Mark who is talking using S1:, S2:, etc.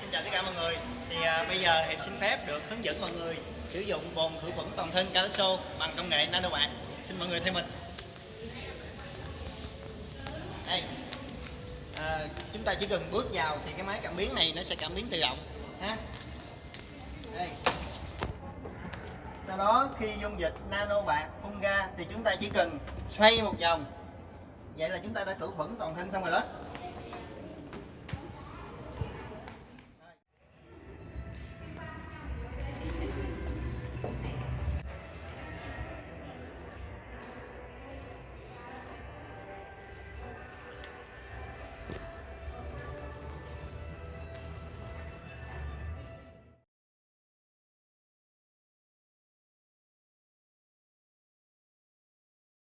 S1: xin chào tất cả mọi người thì à, bây giờ Hiệp xin phép được hướng dẫn mọi người sử dụng bồn khử khuẩn toàn thân Calaso bằng công nghệ nano bạc. Xin mọi người theo mình. Đây. À, chúng ta chỉ cần bước vào thì cái máy cảm biến này nó sẽ cảm biến tự động ha. Đây. Sau đó khi dung dịch nano bạc phun ra thì chúng ta chỉ cần xoay một vòng. Vậy là chúng ta đã khử khuẩn toàn thân xong rồi đó.